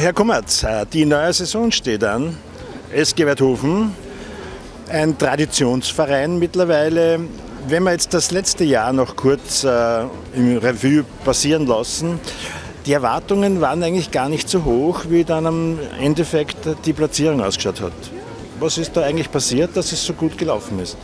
Herr Kummertz, äh, die neue Saison steht an. SG Werthofen, ein Traditionsverein mittlerweile. Wenn wir jetzt das letzte Jahr noch kurz äh, im Revue passieren lassen, die Erwartungen waren eigentlich gar nicht so hoch, wie dann am Endeffekt die Platzierung ausgeschaut hat. Was ist da eigentlich passiert, dass es so gut gelaufen ist?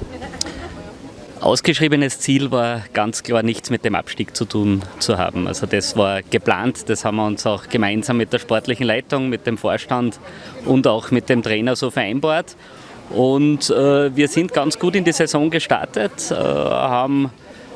Ausgeschriebenes Ziel war ganz klar nichts mit dem Abstieg zu tun zu haben. Also das war geplant, das haben wir uns auch gemeinsam mit der sportlichen Leitung, mit dem Vorstand und auch mit dem Trainer so vereinbart. Und äh, wir sind ganz gut in die Saison gestartet, äh, haben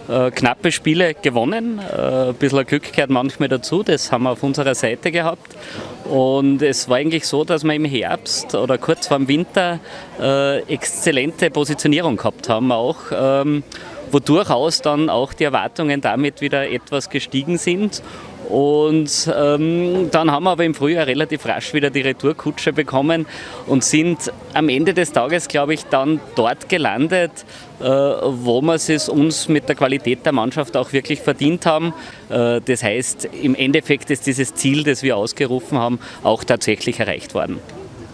äh, knappe Spiele gewonnen. Äh, ein bisschen Glück gehört manchmal dazu, das haben wir auf unserer Seite gehabt. Und es war eigentlich so, dass wir im Herbst oder kurz vor dem Winter äh, exzellente Positionierung gehabt haben auch. Ähm, wo durchaus dann auch die Erwartungen damit wieder etwas gestiegen sind. Und ähm, dann haben wir aber im Frühjahr relativ rasch wieder die Retourkutsche bekommen und sind am Ende des Tages, glaube ich, dann dort gelandet, äh, wo wir es uns mit der Qualität der Mannschaft auch wirklich verdient haben. Äh, das heißt, im Endeffekt ist dieses Ziel, das wir ausgerufen haben, auch tatsächlich erreicht worden.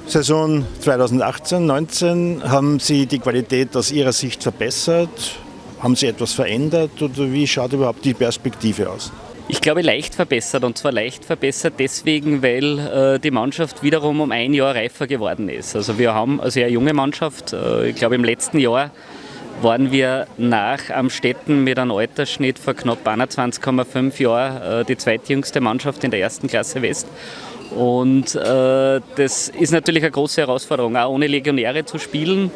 Saison 2018-19 haben Sie die Qualität aus Ihrer Sicht verbessert? Haben Sie etwas verändert oder wie schaut überhaupt die Perspektive aus? Ich glaube leicht verbessert und zwar leicht verbessert deswegen, weil äh, die Mannschaft wiederum um ein Jahr reifer geworden ist. Also wir haben eine sehr junge Mannschaft. Äh, ich glaube im letzten Jahr waren wir nach Amstetten mit einem Altersschnitt von knapp 21,5 Jahren äh, die zweitjüngste Mannschaft in der ersten Klasse West. Und äh, das ist natürlich eine große Herausforderung, auch ohne Legionäre zu spielen.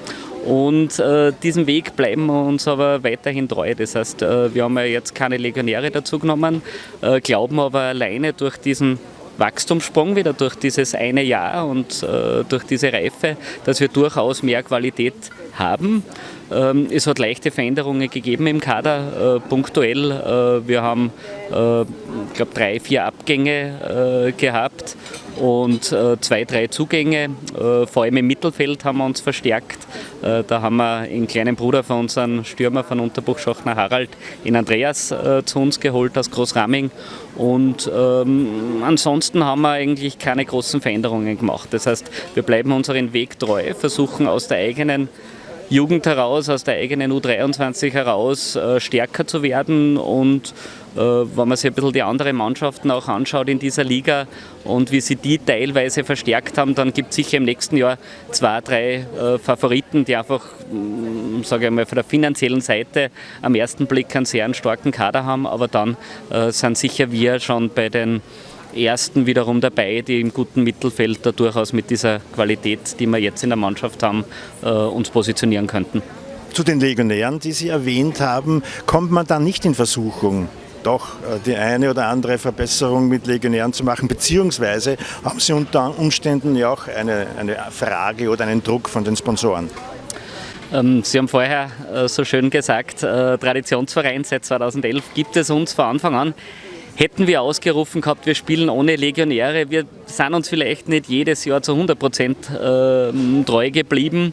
Und äh, diesem Weg bleiben wir uns aber weiterhin treu. Das heißt, äh, wir haben ja jetzt keine Legionäre dazu genommen, äh, glauben aber alleine durch diesen Wachstumssprung wieder, durch dieses eine Jahr und äh, durch diese Reife, dass wir durchaus mehr Qualität haben. Ähm, es hat leichte Veränderungen gegeben im Kader, äh, punktuell. Äh, wir haben, äh, ich glaube, drei, vier Abgänge gehabt und zwei, drei Zugänge. vor allem im Mittelfeld haben wir uns verstärkt. da haben wir einen kleinen Bruder von unserem Stürmer von Unterbuchschachner Harald, in Andreas, zu uns geholt aus Großraming. Und ähm, ansonsten haben wir eigentlich keine großen Veränderungen gemacht. Das heißt, wir bleiben unseren Weg treu, versuchen aus der eigenen Jugend heraus, aus der eigenen U23 heraus äh, stärker zu werden und äh, wenn man sich ein bisschen die anderen Mannschaften auch anschaut in dieser Liga und wie sie die teilweise verstärkt haben, dann gibt es sicher im nächsten Jahr zwei, drei äh, Favoriten, die einfach, mm, sage ich mal, von der finanziellen Seite am ersten Blick einen sehr starken Kader haben, aber dann sind sicher wir schon bei den Ersten wiederum dabei, die im guten Mittelfeld da durchaus mit dieser Qualität, die wir jetzt in der Mannschaft haben, äh, uns positionieren könnten. Zu den Legionären, die Sie erwähnt haben, kommt man da nicht in Versuchung, doch äh, die eine oder andere Verbesserung mit Legionären zu machen, beziehungsweise haben Sie unter Umständen ja auch eine, eine Frage oder einen Druck von den Sponsoren? Ähm, Sie haben vorher äh, so schön gesagt, Traditionsverein seit 2011 gibt es uns von Anfang an hätten wir ausgerufen gehabt, wir spielen ohne Legionäre. Wir sind uns vielleicht nicht jedes Jahr zu 100 Prozent äh, treu geblieben,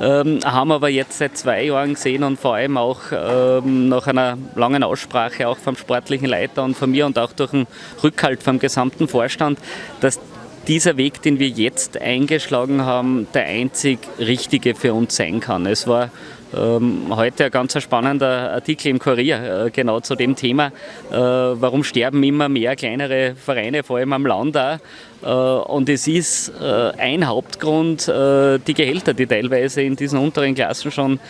ähm, haben aber jetzt seit zwei Jahren gesehen und vor allem auch ähm, nach einer langen Aussprache auch vom sportlichen Leiter und von mir und auch durch den Rückhalt vom gesamten Vorstand, dass dieser Weg, den wir jetzt eingeschlagen haben, der einzig richtige für uns sein kann. Es war ähm, heute ein ganz spannender Artikel im Kurier, äh, genau zu dem Thema, äh, warum sterben immer mehr kleinere Vereine, vor allem am Land auch. Äh, und es ist ein Hauptgrund die Gehälter, die teilweise in diesen unteren Klassen schon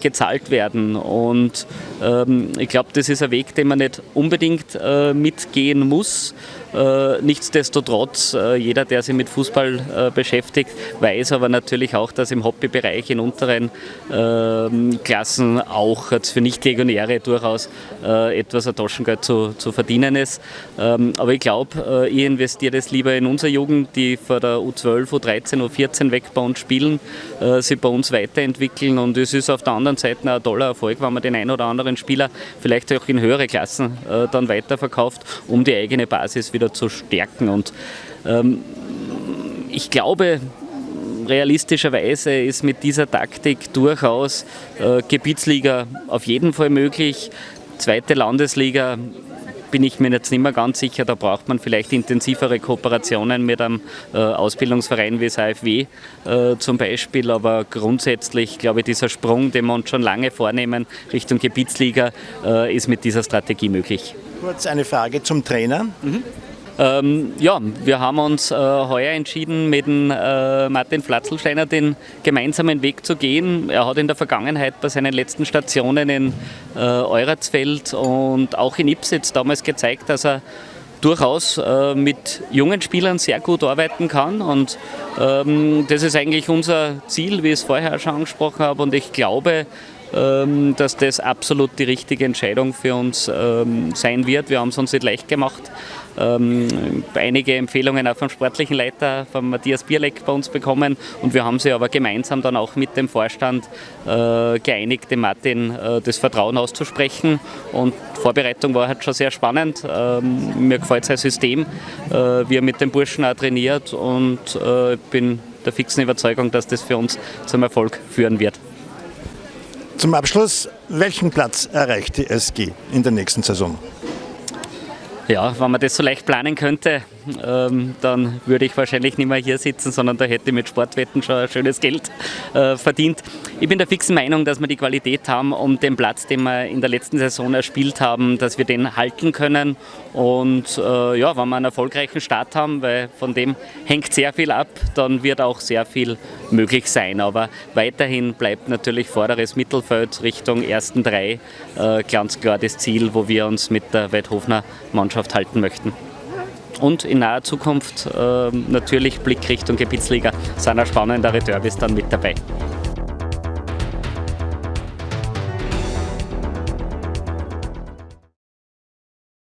gezahlt werden. Und ähm, ich glaube, das ist ein Weg, den man nicht unbedingt mitgehen muss. Äh, nichtsdestotrotz, äh, jeder, der sich mit Fußball äh, beschäftigt, weiß aber natürlich auch, dass im Hobbybereich in unteren ähm, Klassen auch für Nicht-Legionäre durchaus etwas an Taschengeld zu, zu verdienen ist. Ähm, aber ich glaube, ich investiere das lieber in unsere Jugend, die vor der U12, U13, U14 weg bei uns spielen, sich bei uns weiterentwickeln und es ist auf der anderen Seite ein toller Erfolg, wenn man den einen oder anderen Spieler vielleicht auch in höhere Klassen dann weiterverkauft, um die eigene Basis wieder wieder zu stärken. Und ähm, ich glaube, realistischerweise ist mit dieser Taktik durchaus äh, Gebietsliga auf jeden Fall möglich. Zweite Landesliga bin ich mir jetzt nicht mehr ganz sicher. Da braucht man vielleicht intensivere Kooperationen mit einem äh, Ausbildungsverein wie das AFW äh, zum Beispiel. Aber grundsätzlich glaube ich, dieser Sprung, den wir uns schon lange vornehmen Richtung Gebietsliga, äh, ist mit dieser Strategie möglich. Kurz eine Frage zum Trainer. Mhm. Ähm, ja, wir haben uns äh, heuer entschieden, mit dem, äh, Martin Flatzelsteiner den gemeinsamen Weg zu gehen. Er hat in der Vergangenheit bei seinen letzten Stationen in äh, Euratsfeld und auch in Ipsitz damals gezeigt, dass er durchaus äh, mit jungen Spielern sehr gut arbeiten kann. Und ähm, das ist eigentlich unser Ziel, wie ich es vorher schon angesprochen habe. Und ich glaube, dass das absolut die richtige Entscheidung für uns ähm, sein wird. Wir haben es uns nicht leicht gemacht. Ähm, einige Empfehlungen auch vom sportlichen Leiter, von Matthias Bierleck bei uns bekommen und wir haben sie aber gemeinsam dann auch mit dem Vorstand äh, geeinigt, dem Martin äh, das Vertrauen auszusprechen und Vorbereitung war halt schon sehr spannend. mir gefällt sein System, äh, wie er mit den Burschen auch trainiert und ich bin der fixen Überzeugung, dass das für uns zum Erfolg führen wird. Zum Abschluss, welchen Platz erreicht die SG in der nächsten Saison? Ja, wenn man das so leicht planen könnte, ähm, dann würde ich wahrscheinlich nicht mehr hier sitzen, sondern da hätte ich mit Sportwetten schon ein schönes Geld äh, verdient. Ich bin der fixen Meinung, dass wir die Qualität haben, um den Platz, den wir in der letzten Saison erspielt haben, dass wir den halten können. Und äh, ja, wenn wir einen erfolgreichen Start haben, weil von dem hängt sehr viel ab, dann wird auch sehr viel möglich sein. Aber weiterhin bleibt natürlich vorderes Mittelfeld Richtung ersten drei äh, ganz klar das Ziel, wo wir uns mit der Weidhofner Mannschaft halten möchten. Und in naher Zukunft äh, natürlich Blick Richtung Gebietsliga auch spannendere Derbys dann mit dabei.